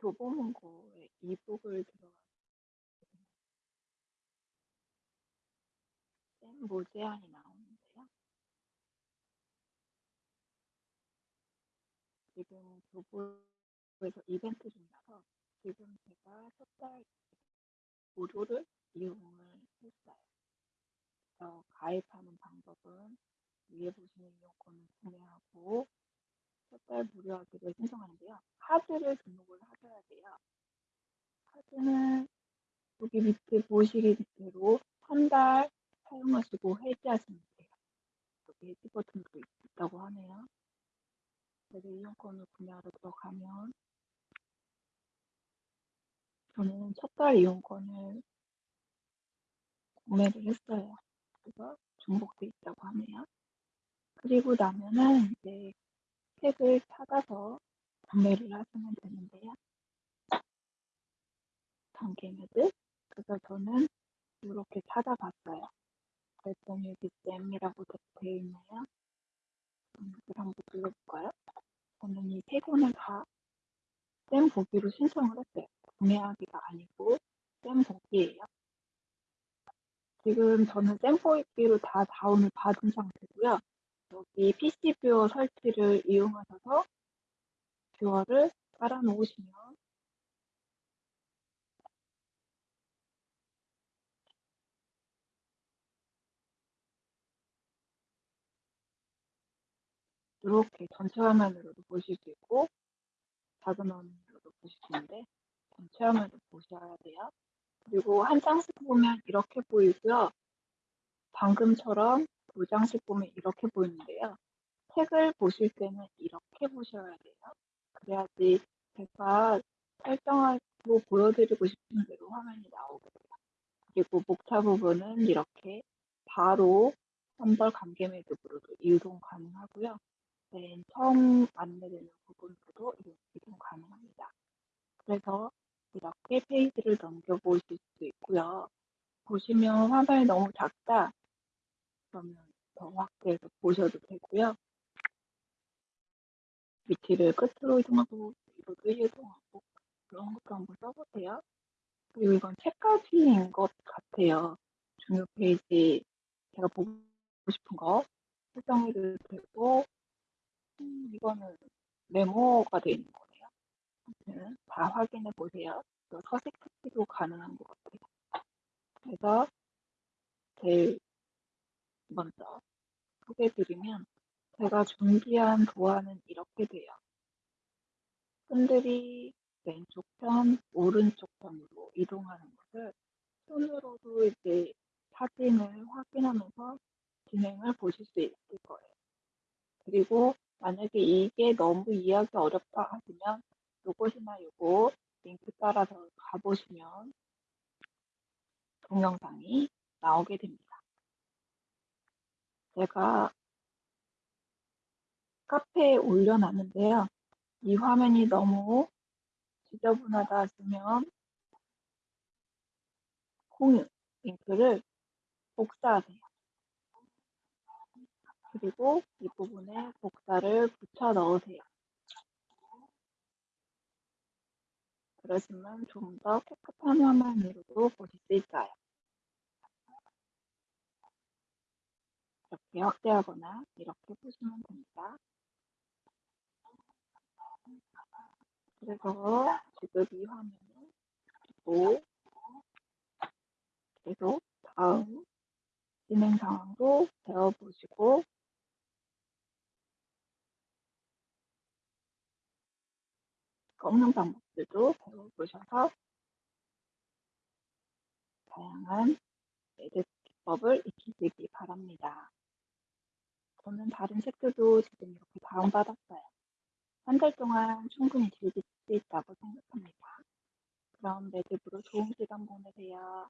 교보문고에 이북을 들어갔거든요. 쌤 모제안이 나오는데요. 지금 교보에서 이벤트 중이라서 지금 제가 첫달 무료를 이용을 했어요. 그래서 가입하는 방법은 위에 보시는 이용권을 구매하고 첫달 무료하기를 신청하는데요. 카드를 등록을 하셔야 돼요. 카드는 여기 밑에 보시기 대로 한 달 사용하시고 해지하시면 돼요. 여기 해지 버튼도 있다고 하네요. 그래서 이용권을 구매하러 들어가면 저는 첫 달 이용권을 구매를 했어요. 그래서 중복돼 있다고 하네요. 그리고 나면은 이제 책을 찾아서 구매를 하시면 되는데요. 단계매드 그래서 저는 이렇게 찾아봤어요. 그랬더니 여기 쌤이라고 되어 있네요. 이걸 한번 눌러볼까요? 저는 이 세 권을 다쌤 보기로 신청을 했어요. 구매하기가 아니고 쌤 보기예요. 지금 저는 쌤 보기로 다 다운을 받은 상태고요. 여기 PC viewer 설치를 이용하셔서 viewer를 깔아 놓으시면 이렇게 전체 화면으로도 보실 수 있고 작은 화면으로도 보실 수 있는데 전체 화면도 보셔야 돼요. 그리고 한 장씩 보면 이렇게 보이고요. 방금처럼 보면 이렇게 보이는데요. 책을 보실 때는 이렇게 보셔야 돼요. 그래야지 제가 설정하고 보여드리고 싶은 대로 화면이 나오게 돼요. 그리고 목차 부분은 이렇게 바로 선벌 관계 매듭으로도 이동 가능하고요. 맨 처음 안내되는 부분으로도 이동 가능합니다. 그래서 이렇게 페이지를 넘겨보실 수 있고요. 보시면 화면이 너무 작다. 그러면 더 확대해서 보셔도 되고요. 위치를 끝으로 이동하고 뒤로도 이동하고 그런 것도 한번 써보세요. 그리고 이건 책까지인 것 같아요. 중요 페이지 제가 보고 싶은 거 설정해도 되고 음, 이거는 메모가 되어 있는 거네요. 아무튼 다 확인해 보세요. 서식 찾기도 가능한 것 같아요. 그래서 제일 먼저 소개해드리면 제가 준비한 도안은 이렇게 돼요. 끈들이 왼쪽 편, 오른쪽 편으로 이동하는 것을 손으로도 이제 사진을 확인하면서 진행을 보실 수 있을 거예요. 그리고 만약에 이게 너무 이해하기 어렵다 하시면 요것이나 요거 링크 따라서 가보시면 동영상이 나오게 됩니다. 제가 카페에 올려놨는데요. 이 화면이 너무 지저분하다 하시면 공유 링크를 복사하세요. 그리고 이 부분에 복사를 붙여 넣으세요. 그러시면 좀 더 깨끗한 화면으로도 보실 수 있어요. 확대하거나 이렇게 보시면 됩니다. 그래서 지금 이 화면은 또 계속 다음 진행 상황도 배워보시고 꺾는 방법들도 배워보셔서 다양한 에드 기법을 익히시기 바랍니다. 저는 다른 책들도 지금 이렇게 다운받았어요. 한 달 동안 충분히 즐길 수 있다고 생각합니다. 그럼 매듭으로 좋은 시간 보내세요.